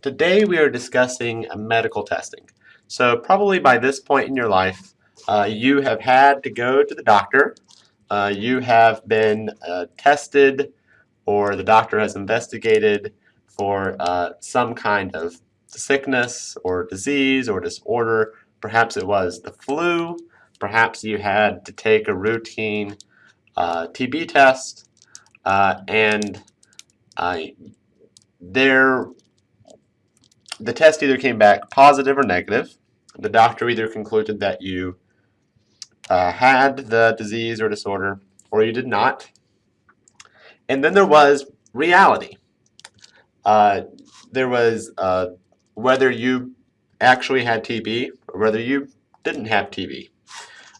Today we are discussing medical testing. So probably by this point in your life, uh, you have had to go to the doctor, uh, you have been uh, tested, or the doctor has investigated for uh, some kind of sickness or disease or disorder. Perhaps it was the flu, perhaps you had to take a routine uh, TB test, uh, and there the test either came back positive or negative. The doctor either concluded that you uh, had the disease or disorder or you did not. And then there was reality. Uh, there was uh, whether you actually had TB or whether you didn't have TB.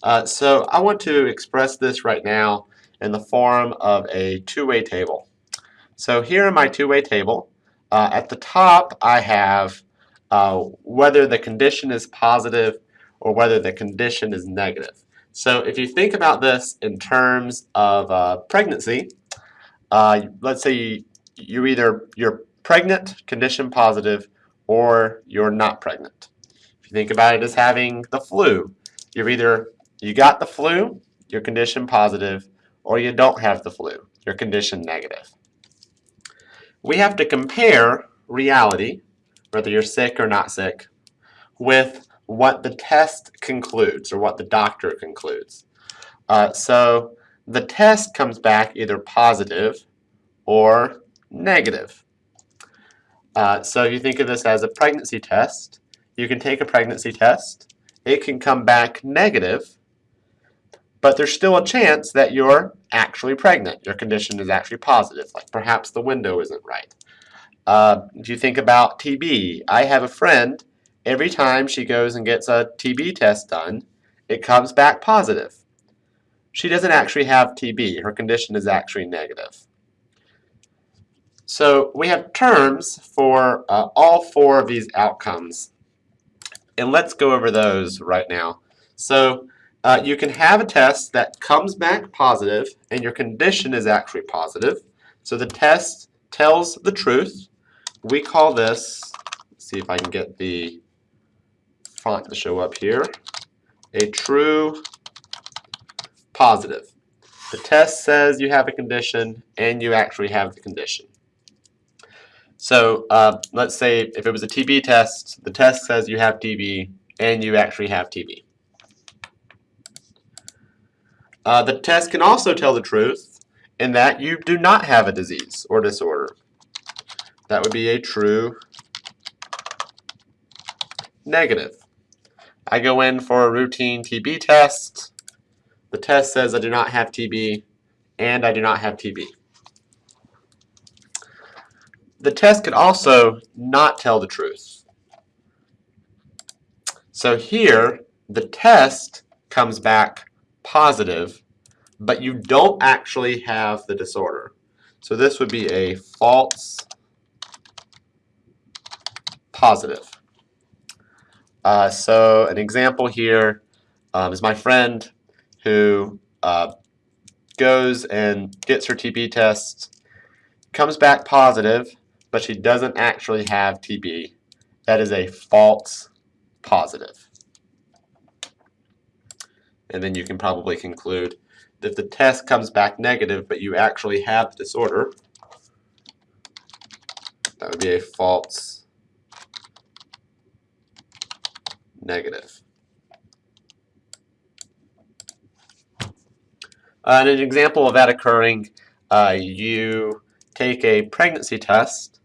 Uh, so I want to express this right now in the form of a two-way table. So here in my two-way table, uh, at the top, I have uh, whether the condition is positive or whether the condition is negative. So if you think about this in terms of uh, pregnancy, uh, let's say you, you either you're pregnant, condition positive, or you're not pregnant. If you think about it as having the flu, you're either you got the flu, your condition positive, or you don't have the flu, your condition negative we have to compare reality, whether you're sick or not sick, with what the test concludes or what the doctor concludes. Uh, so the test comes back either positive or negative. Uh, so you think of this as a pregnancy test. You can take a pregnancy test. It can come back negative, but there's still a chance that you're actually pregnant. Your condition is actually positive, like perhaps the window isn't right. Uh, if you think about TB, I have a friend, every time she goes and gets a TB test done, it comes back positive. She doesn't actually have TB. Her condition is actually negative. So we have terms for uh, all four of these outcomes. And let's go over those right now. So uh, you can have a test that comes back positive and your condition is actually positive. So the test tells the truth. We call this, see if I can get the font to show up here, a true positive. The test says you have a condition and you actually have the condition. So uh, let's say if it was a TB test, the test says you have TB and you actually have TB. Uh, the test can also tell the truth in that you do not have a disease or disorder. That would be a true negative. I go in for a routine TB test. The test says I do not have TB and I do not have TB. The test could also not tell the truth. So here, the test comes back positive, but you don't actually have the disorder. So this would be a false positive. Uh, so an example here um, is my friend who uh, goes and gets her TB test, comes back positive, but she doesn't actually have TB. That is a false positive. And then you can probably conclude that the test comes back negative, but you actually have the disorder, that would be a false negative. Uh, and an example of that occurring, uh, you take a pregnancy test.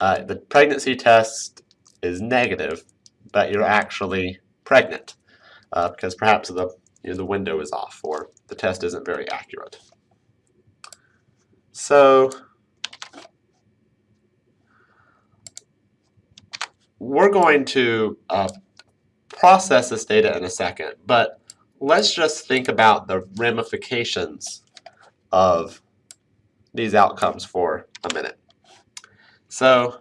Uh, the pregnancy test is negative, but you're actually pregnant uh, because perhaps the you know, the window is off or the test isn't very accurate. So we're going to uh, process this data in a second, but let's just think about the ramifications of these outcomes for a minute. So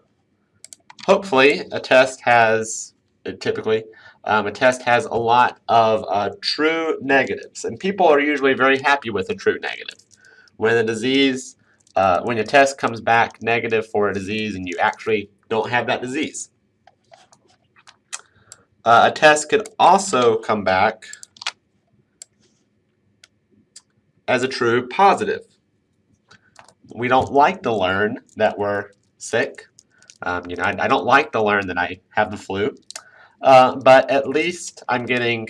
hopefully a test has, typically, um, a test has a lot of uh, true negatives, and people are usually very happy with a true negative. When a disease, uh, when a test comes back negative for a disease and you actually don't have that disease. Uh, a test could also come back as a true positive. We don't like to learn that we're sick. Um, you know, I, I, don't like to learn that I have the flu, uh, but at least I'm getting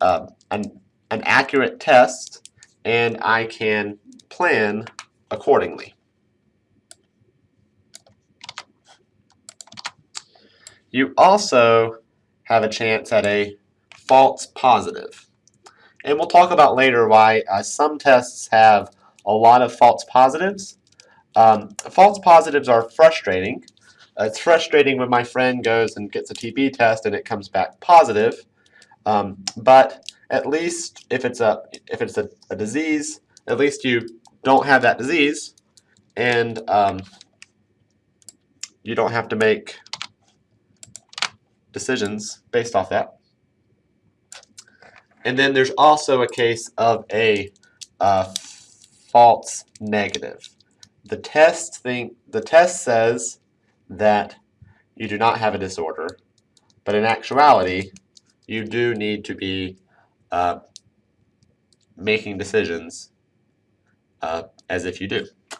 uh, an, an accurate test and I can plan accordingly. You also have a chance at a false positive. And we'll talk about later why uh, some tests have a lot of false positives. Um, false positives are frustrating. Uh, it's frustrating when my friend goes and gets a TB test and it comes back positive. Um, but at least if it's a if it's a, a, disease, at least you don't have that disease, and um, you don't have to make decisions based off that. And then there's also a case of a uh, false negative. The test think the test says that you do not have a disorder, but in actuality, you do need to be uh, making decisions uh, as if you do.